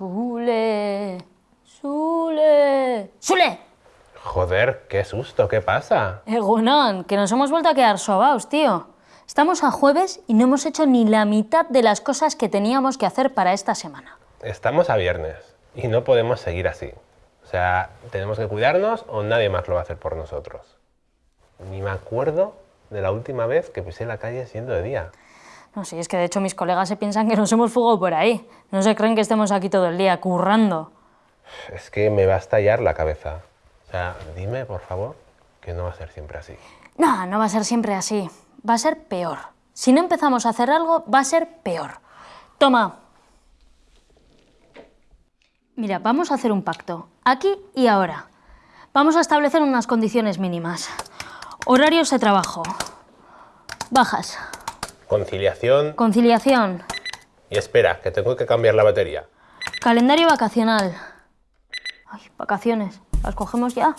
Sule, Sule, Sule. Joder, qué susto, ¿qué pasa? Egunon, que nos hemos vuelto a quedar sobaos, tío. Estamos a jueves y no hemos hecho ni la mitad de las cosas que teníamos que hacer para esta semana. Estamos a viernes y no podemos seguir así. O sea, tenemos que cuidarnos o nadie más lo va a hacer por nosotros. Ni me acuerdo de la última vez que pisé la calle siendo de día. No, sí, es que de hecho mis colegas se piensan que nos hemos fugado por ahí. No se creen que estemos aquí todo el día currando. Es que me va a estallar la cabeza. O sea, dime, por favor, que no va a ser siempre así. No, no va a ser siempre así. Va a ser peor. Si no empezamos a hacer algo, va a ser peor. Toma. Mira, vamos a hacer un pacto. Aquí y ahora. Vamos a establecer unas condiciones mínimas. Horarios de trabajo. Bajas. Conciliación Conciliación. y espera, que tengo que cambiar la batería. Calendario vacacional. Ay, vacaciones. ¿Las cogemos ya?